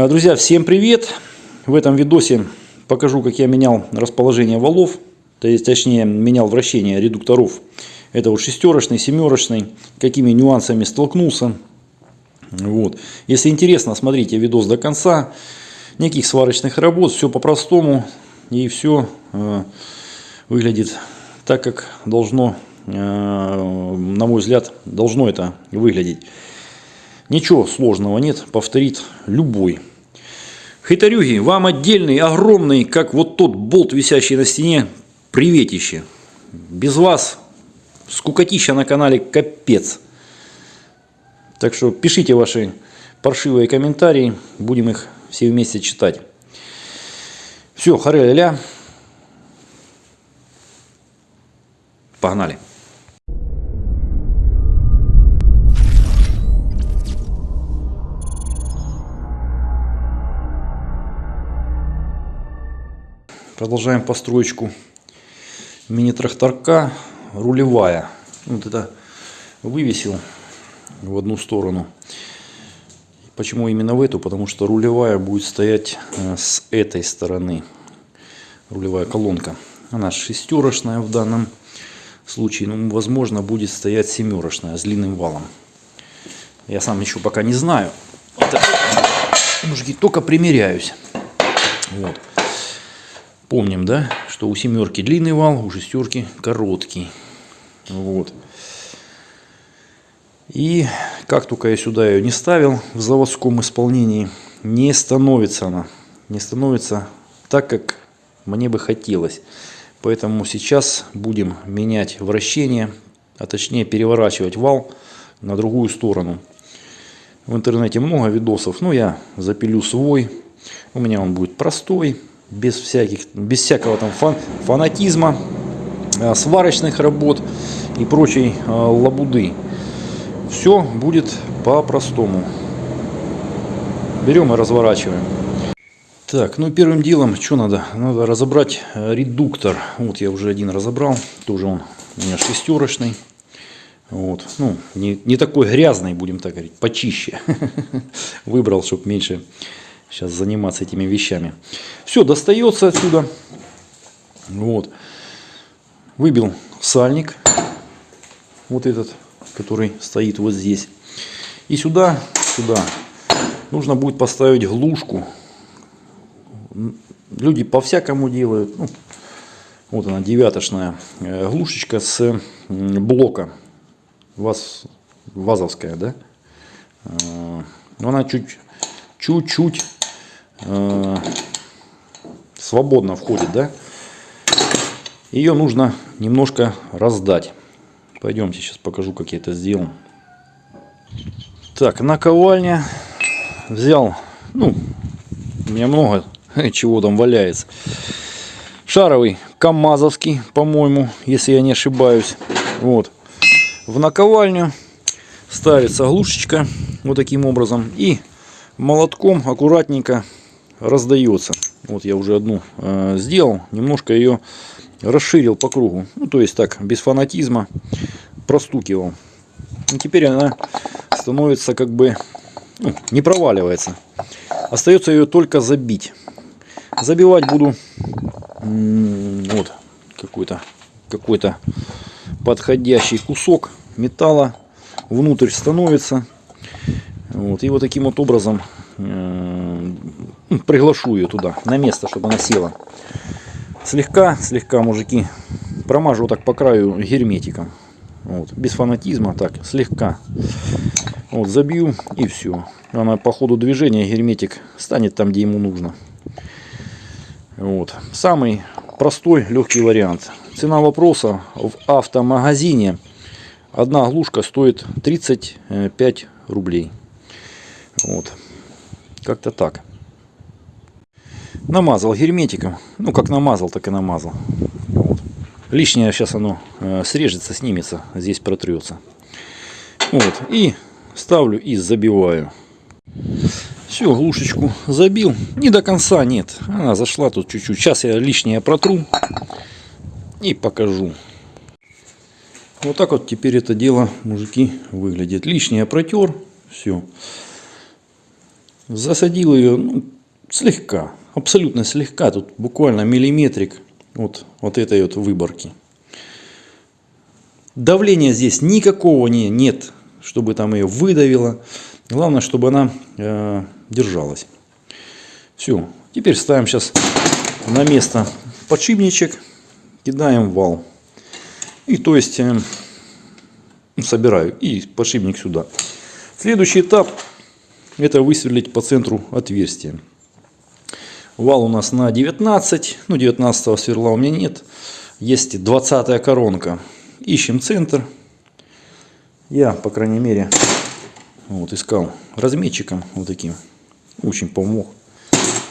А, Друзья, всем привет! В этом видосе покажу, как я менял расположение валов, то есть, точнее, менял вращение редукторов. Это вот шестерочный, семерочный, какими нюансами столкнулся. Вот. Если интересно, смотрите видос до конца. Никаких сварочных работ, все по-простому. И все э, выглядит так, как должно, э, на мой взгляд, должно это выглядеть. Ничего сложного нет, повторит любой. Хитарюги, вам отдельный, огромный, как вот тот болт, висящий на стене, приветище. Без вас скукотища на канале капец. Так что пишите ваши паршивые комментарии, будем их все вместе читать. Все, харе-ля-ля. Погнали. Продолжаем построечку мини-тракторка рулевая. Вот это вывесил в одну сторону. Почему именно в эту? Потому что рулевая будет стоять э, с этой стороны. Рулевая колонка. Она шестерочная в данном случае. Ну, возможно, будет стоять семерочная с длинным валом. Я сам еще пока не знаю. Это, мужики, только примеряюсь. Вот. Помним, да, что у семерки длинный вал, у шестерки короткий. Вот. И как только я сюда ее не ставил в заводском исполнении, не становится она. Не становится так, как мне бы хотелось. Поэтому сейчас будем менять вращение, а точнее переворачивать вал на другую сторону. В интернете много видосов, но я запилю свой. У меня он будет простой, без, всяких, без всякого там фан, фанатизма, э, сварочных работ и прочей э, лабуды. Все будет по-простому. Берем и разворачиваем. Так, ну первым делом, что надо? Надо разобрать э, редуктор. Вот я уже один разобрал. Тоже он у меня шестерочный. Вот. Ну, не, не такой грязный, будем так говорить, почище. Выбрал, чтобы меньше сейчас заниматься этими вещами. Все, достается отсюда. Вот. Выбил сальник. Вот этот, который стоит вот здесь. И сюда, сюда нужно будет поставить глушку. Люди по-всякому делают. Ну, вот она, девяточная э, глушечка с блока. Ваз, вазовская, да? Э, но она чуть чуть-чуть э, свободно входит, да? Ее нужно немножко раздать. Пойдемте, сейчас покажу, как я это сделал. Так, наковальня взял, ну, у меня много чего там валяется. Шаровый, камазовский, по-моему, если я не ошибаюсь. Вот. В наковальню ставится глушечка вот таким образом. И молотком аккуратненько раздается. Вот я уже одну э, сделал, немножко ее расширил по кругу. Ну, то есть так, без фанатизма простукивал. И теперь она становится как бы, ну, не проваливается. Остается ее только забить. Забивать буду вот какой-то какой-то подходящий кусок металла внутрь становится вот, и вот таким вот образом э, приглашу ее туда, на место, чтобы она села. Слегка, слегка, мужики, промажу так по краю герметиком. Вот, без фанатизма, так, слегка. Вот, забью и все. Она по ходу движения герметик станет там, где ему нужно. Вот. Самый простой, легкий вариант. Цена вопроса в автомагазине. Одна глушка стоит 35 рублей. Вот. Как-то так. Намазал герметиком. Ну, как намазал, так и намазал. Вот. Лишнее сейчас оно э, срежется, снимется. Здесь протрется. Вот. И ставлю и забиваю. Все, глушечку забил. Не до конца, нет. Она зашла тут чуть-чуть. Сейчас я лишнее протру. И покажу. Вот так вот теперь это дело, мужики, выглядит. Лишнее протер. Все. Засадил ее ну, слегка, абсолютно слегка, тут буквально миллиметрик вот, вот этой вот выборки. Давления здесь никакого не, нет, чтобы там ее выдавило. Главное, чтобы она э, держалась. Все, теперь ставим сейчас на место подшипничек, кидаем вал. И то есть э, собираю и подшипник сюда. Следующий этап это высверлить по центру отверстие. Вал у нас на 19, ну 19 сверла у меня нет. Есть 20 коронка. Ищем центр. Я, по крайней мере, вот искал разметчиком вот таким. Очень помог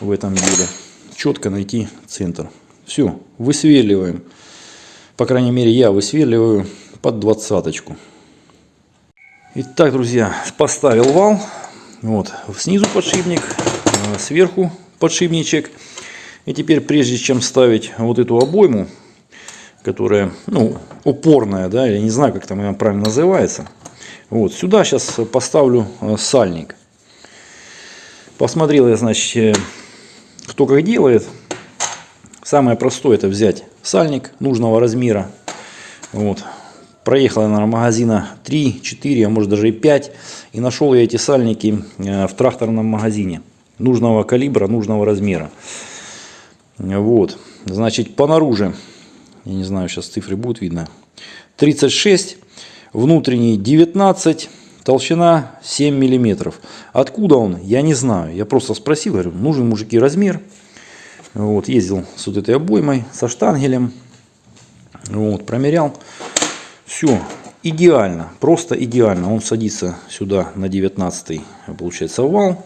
в этом деле. Четко найти центр. Все, высверливаем. По крайней мере, я высверливаю под двадцаточку. Итак, друзья, поставил вал. Вот, снизу подшипник, э, сверху подшипничек. И теперь, прежде чем ставить вот эту обойму, которая, ну, упорная, да, я не знаю, как там она правильно называется. Вот, сюда сейчас поставлю э, сальник. Посмотрел я, значит, э, кто как делает. Самое простое это взять сальник нужного размера. Вот, Проехал я, наверное, магазина 3, 4, а может даже и 5. И нашел я эти сальники э, в тракторном магазине. Нужного калибра, нужного размера. Вот. Значит, по наружу, я не знаю, сейчас цифры будут видно. 36, внутренний 19, толщина 7 миллиметров. Откуда он, я не знаю. Я просто спросил, говорю, нужен мужики размер. Вот, ездил с вот этой обоймой, со штангелем. Вот, промерял. Все, идеально, просто идеально. Он садится сюда на 19 получается вал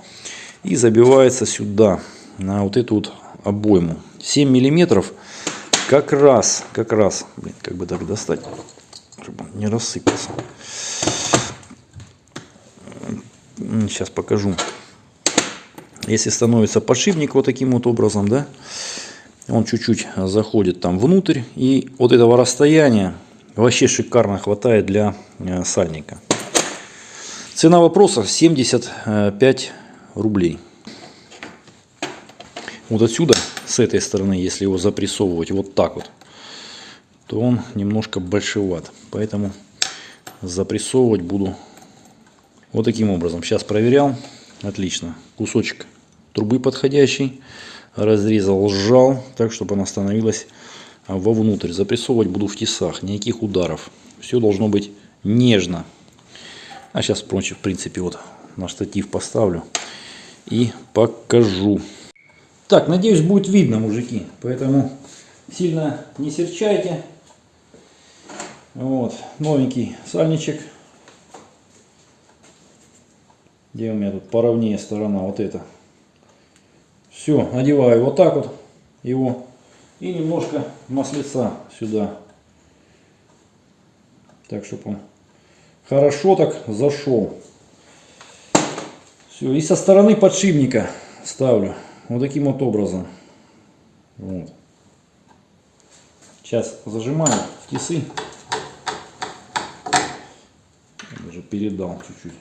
и забивается сюда на вот эту вот обойму. 7 миллиметров как раз, как раз, блин, как бы так достать, чтобы он не рассыпался. Сейчас покажу. Если становится подшипник вот таким вот образом, да, он чуть-чуть заходит там внутрь, и вот этого расстояния Вообще шикарно хватает для э, сальника. Цена вопроса 75 рублей. Вот отсюда, с этой стороны, если его запрессовывать вот так вот, то он немножко большеват. Поэтому запрессовывать буду вот таким образом. Сейчас проверял. Отлично. Кусочек трубы подходящий. Разрезал, сжал, так, чтобы она становилась вовнутрь. Запрессовывать буду в тесах, никаких ударов. Все должно быть нежно. А сейчас, в принципе, вот на штатив поставлю и покажу. Так, надеюсь, будет видно, мужики. Поэтому сильно не серчайте. Вот, новенький сальничек. Где у меня тут поровнее сторона, вот эта. Все, одеваю вот так вот его и немножко маслица сюда. Так, чтобы он хорошо так зашел. Все, и со стороны подшипника ставлю. Вот таким вот образом. Вот. Сейчас зажимаю в тисы. Даже передал чуть-чуть.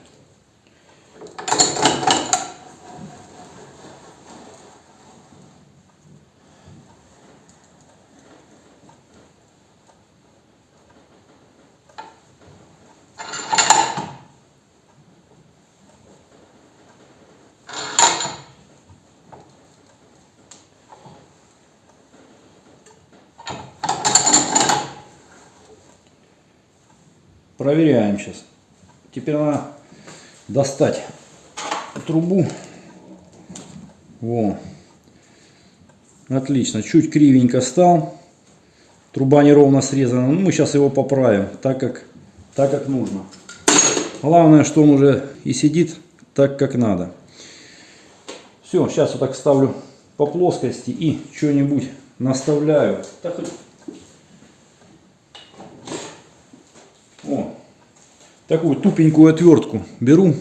Проверяем сейчас. Теперь надо достать трубу. Во. Отлично. Чуть кривенько стал. Труба неровно срезана. Ну, мы сейчас его поправим, так как, так как нужно. Главное, что он уже и сидит так, как надо. Все, сейчас вот так ставлю по плоскости и что-нибудь наставляю. Так О, такую тупенькую отвертку беру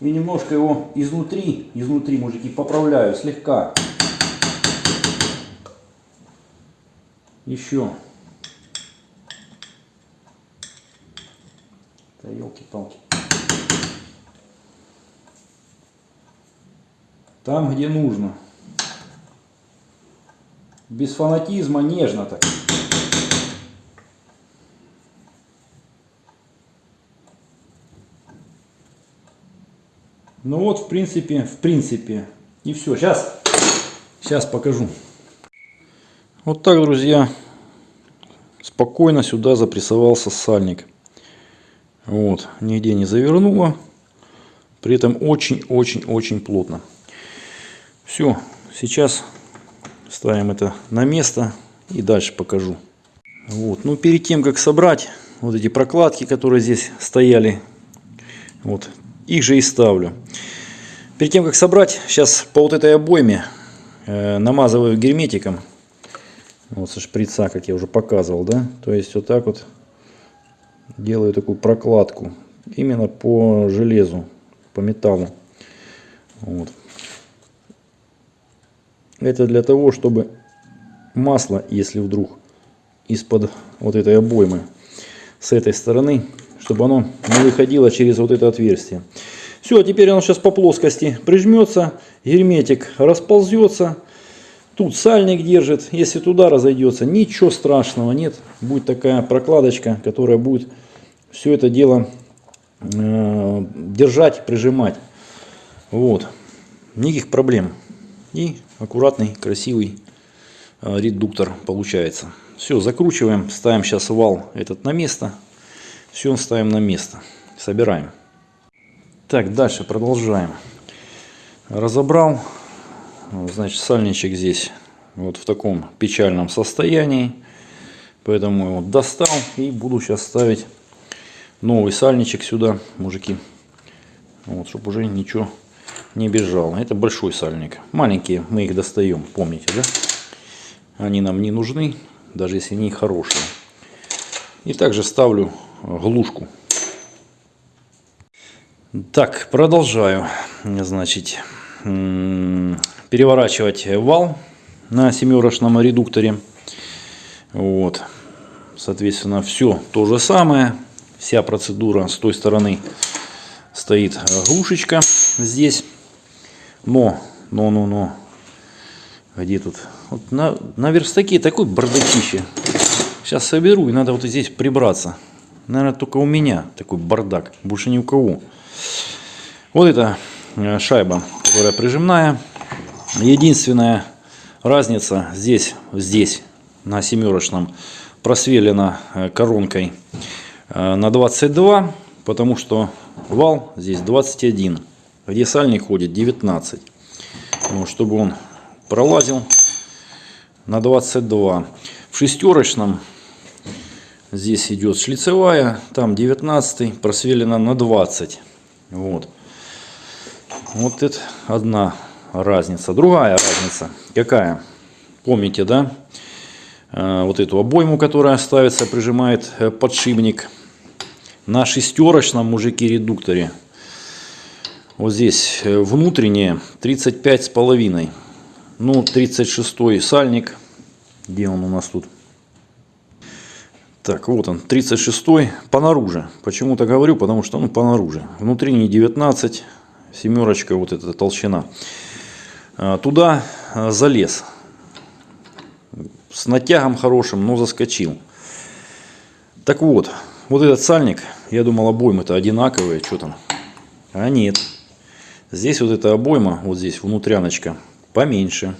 и немножко его изнутри, изнутри, мужики, поправляю слегка. Еще. Да елки-палки. там, где нужно. Без фанатизма, нежно так. Ну вот, в принципе, в принципе. И все. Сейчас, сейчас покажу. Вот так, друзья, спокойно сюда запрессовался сальник. Вот, нигде не завернуло. При этом очень-очень-очень плотно. Все, сейчас ставим это на место и дальше покажу. Вот, ну перед тем, как собрать вот эти прокладки, которые здесь стояли, вот, их же и ставлю. Перед тем, как собрать, сейчас по вот этой обойме э, намазываю герметиком. Вот со шприца, как я уже показывал, да. То есть вот так вот делаю такую прокладку. Именно по железу, по металлу. Вот. Это для того, чтобы масло, если вдруг из-под вот этой обоймы с этой стороны, чтобы оно не выходило через вот это отверстие. Все, теперь оно сейчас по плоскости прижмется, герметик расползется. Тут сальник держит. Если туда разойдется, ничего страшного нет. Будет такая прокладочка, которая будет все это дело э, держать, прижимать. Вот. Никаких проблем. И аккуратный, красивый э, редуктор получается. Все, закручиваем, ставим сейчас вал этот на место. Все ставим на место. Собираем. Так, дальше продолжаем. Разобрал. Значит, сальничек здесь вот в таком печальном состоянии. Поэтому его достал и буду сейчас ставить новый сальничек сюда, мужики. Вот, чтобы уже ничего не бежало. Это большой сальник. Маленькие мы их достаем, помните, да? Они нам не нужны, даже если они хорошие. И также ставлю глушку. Так, продолжаю. Значит, переворачивать вал на семерочном редукторе. Вот. Соответственно, все то же самое. Вся процедура с той стороны стоит глушечка здесь. Но, но, но, но. Где тут? Вот на, на верстаке такой бардакище. Сейчас соберу и надо вот здесь прибраться. Наверное, только у меня такой бардак. Больше ни у кого. Вот эта э, шайба, которая прижимная. Единственная разница здесь, здесь на семерочном просвелена э, коронкой э, на 22, потому что вал здесь 21, где сальник ходит 19. Вот, чтобы он пролазил на 22. В шестерочном здесь идет шлицевая, там 19, просвелена на 20. Вот. Вот это одна разница. Другая разница какая? Помните, да? Э, вот эту обойму, которая ставится, прижимает э, подшипник. На шестерочном мужики редукторе. Вот здесь э, внутреннее 35 с половиной. Ну, 36 сальник. Где он у нас тут? Так, вот он, 36-й по наружу. Почему-то говорю, потому что ну, по наружу. Внутренний 19, семерочка, вот эта толщина. А, туда а, залез. С натягом хорошим, но заскочил. Так вот, вот этот сальник, я думал обоймы-то одинаковые, что там. А нет. Здесь вот эта обойма, вот здесь внутряночка, поменьше.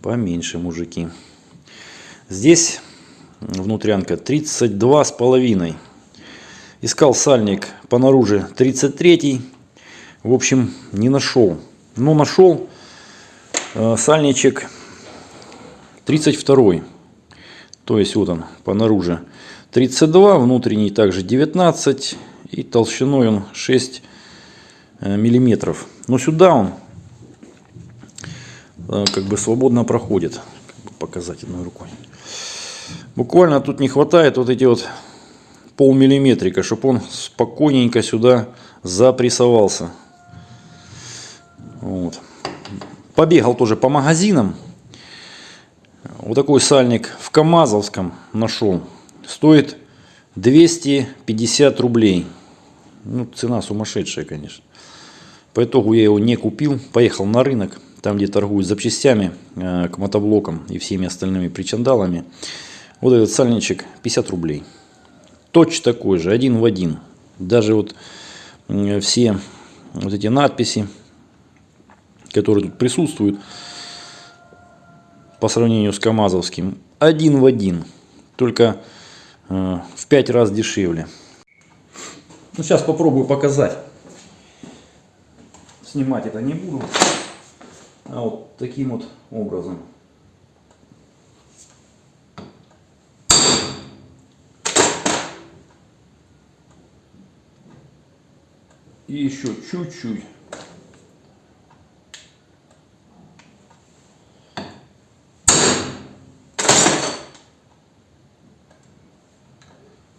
Поменьше, мужики. Здесь внутрянка 32 с половиной. Искал сальник по наружу 33 в общем не нашел. Но нашел э, сальничек 32 то есть вот он по наружу 32 внутренний также 19 и толщиной он 6 э, миллиметров. Но сюда он э, как бы свободно проходит. Показать одной рукой Буквально тут не хватает вот эти вот полмиллиметрика, чтобы он спокойненько сюда запрессовался. Вот. Побегал тоже по магазинам. Вот такой сальник в Камазовском нашел. Стоит 250 рублей. Ну, цена сумасшедшая, конечно. По итогу я его не купил, поехал на рынок, там где торгуют запчастями э, к мотоблокам и всеми остальными причандалами. Вот этот сальничек 50 рублей. Точно такой же, один в один. Даже вот все вот эти надписи, которые тут присутствуют, по сравнению с КАМАЗовским, один в один. Только э, в 5 раз дешевле. Ну, сейчас попробую показать. Снимать это не буду. А вот таким вот образом. И еще чуть-чуть.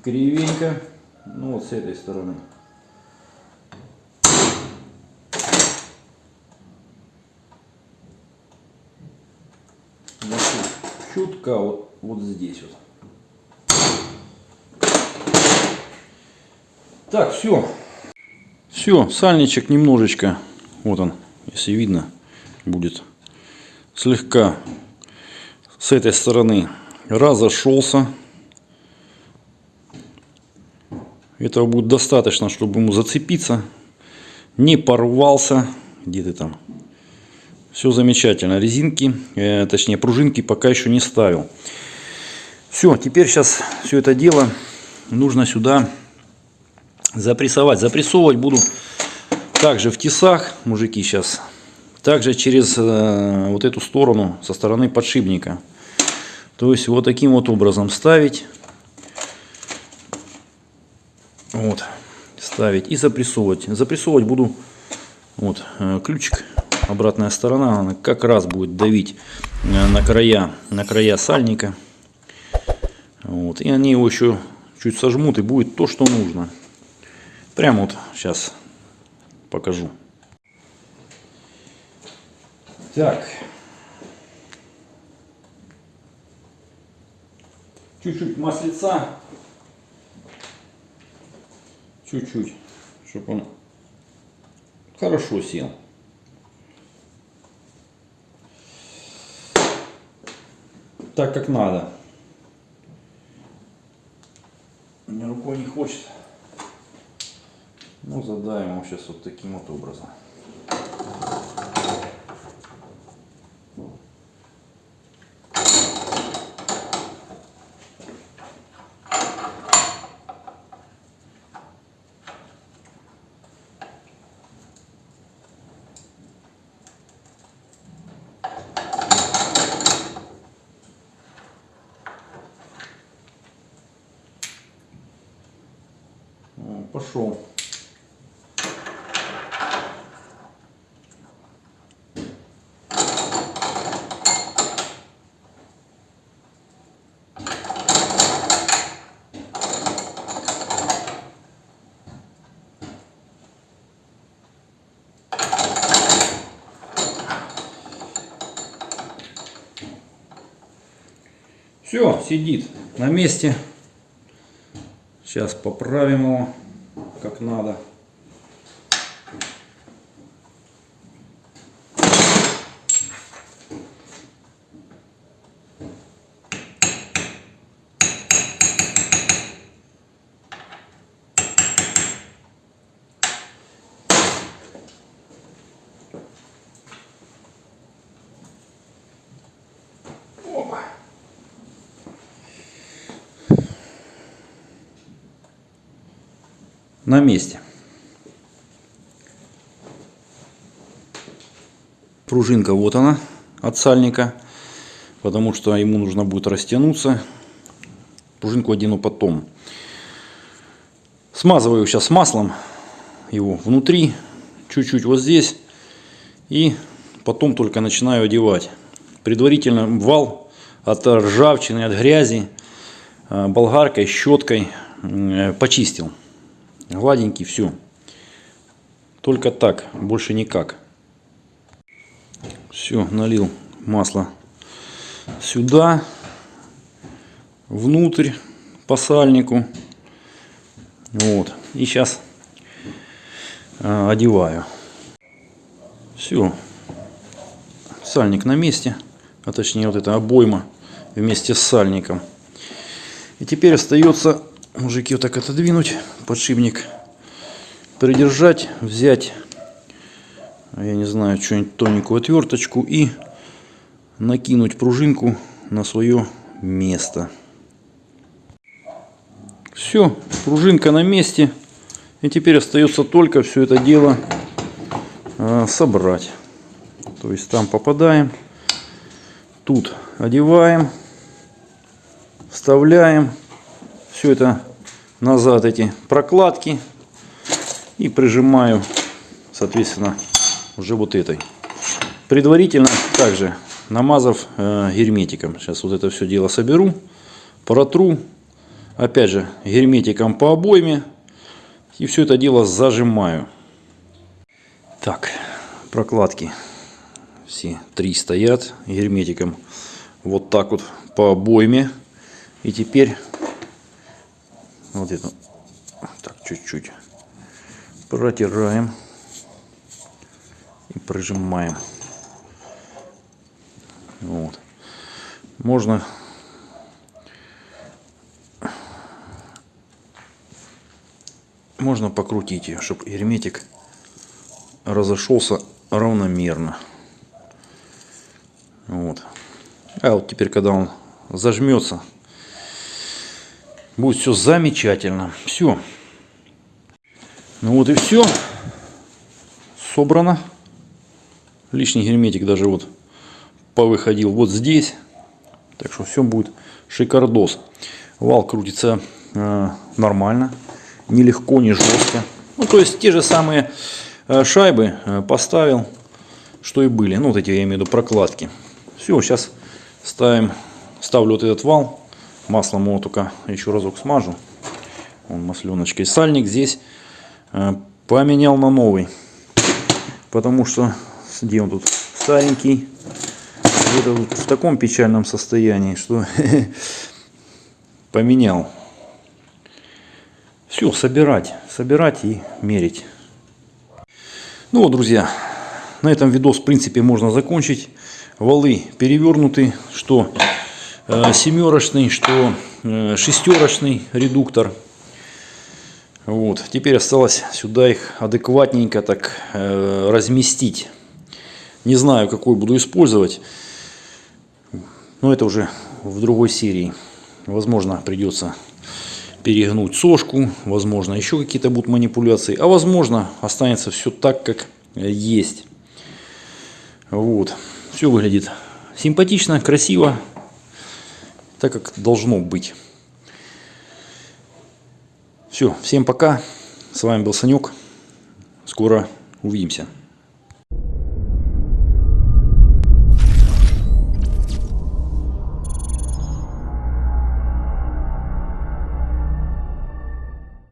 Кривенько. Ну вот с этой стороны. Чутка вот, вот здесь вот. Так, все. Все, сальничек немножечко, вот он, если видно, будет слегка с этой стороны разошелся. Этого будет достаточно, чтобы ему зацепиться. Не порвался. Где ты там? Все замечательно. Резинки, э, точнее пружинки пока еще не ставил. Все, теперь сейчас все это дело нужно сюда запрессовать. Запрессовывать буду также в тесах, мужики, сейчас. Также через э, вот эту сторону, со стороны подшипника. То есть вот таким вот образом ставить. Вот, ставить и запрессовывать. Запрессовывать буду вот э, ключик, обратная сторона, она как раз будет давить э, на края, на края сальника. Вот, и они его еще чуть сожмут и будет то, что нужно. Прямо вот сейчас покажу. Так. Чуть-чуть маслица чуть-чуть, чтобы он хорошо сел. Так как надо. Мне рукой не хочет. Ну, задаем его сейчас вот таким вот образом. Все, сидит на месте. Сейчас поправим его как надо. На месте. Пружинка вот она от сальника, потому что ему нужно будет растянуться. Пружинку одену потом. Смазываю сейчас маслом его внутри, чуть-чуть вот здесь. И потом только начинаю одевать. Предварительно вал от ржавчины, от грязи э, болгаркой, щеткой э, почистил гладенький, все. Только так, больше никак. Все, налил масло сюда, внутрь по сальнику. Вот. И сейчас э, одеваю. Все. Сальник на месте. А точнее вот эта обойма вместе с сальником. И теперь остается, мужики, вот так отодвинуть подшипник. Придержать, взять, я не знаю, что-нибудь тоненькую отверточку и накинуть пружинку на свое место. Все, пружинка на месте. И теперь остается только все это дело э, собрать. То есть там попадаем, тут одеваем, вставляем все это назад эти прокладки и прижимаю, соответственно, уже вот этой. Предварительно также намазав э, герметиком. Сейчас вот это все дело соберу, протру. Опять же, герметиком по обойме. И все это дело зажимаю. Так, прокладки все три стоят герметиком. Вот так вот по обойме. И теперь вот это так чуть-чуть протираем и прижимаем. Вот. Можно можно покрутить ее, чтобы герметик разошелся равномерно. Вот. А вот теперь, когда он зажмется, будет все замечательно. Все. Ну вот и все. Собрано. Лишний герметик даже вот повыходил вот здесь. Так что все будет шикардос. Вал крутится э, нормально. Не легко, не жестко. Ну, то есть те же самые э, шайбы э, поставил, что и были. Ну, вот эти, я имею в виду, прокладки. Все, сейчас ставим, ставлю вот этот вал. Маслом только еще разок смажу. Он масленочкой. Сальник здесь э, поменял на новый. Потому что, где он тут, старенький где-то в таком печальном состоянии, что поменял. Все, собирать, собирать и мерить. Ну вот, друзья, на этом видос, в принципе, можно закончить. Валы перевернуты, что семерочный, что э, шестерочный редуктор. Вот. Теперь осталось сюда их адекватненько так э, разместить. Не знаю, какой буду использовать. Но это уже в другой серии. Возможно, придется перегнуть сошку, возможно, еще какие-то будут манипуляции, а возможно, останется все так, как есть. Вот. Все выглядит симпатично, красиво, так как должно быть. Все, всем пока. С вами был Санек. Скоро увидимся.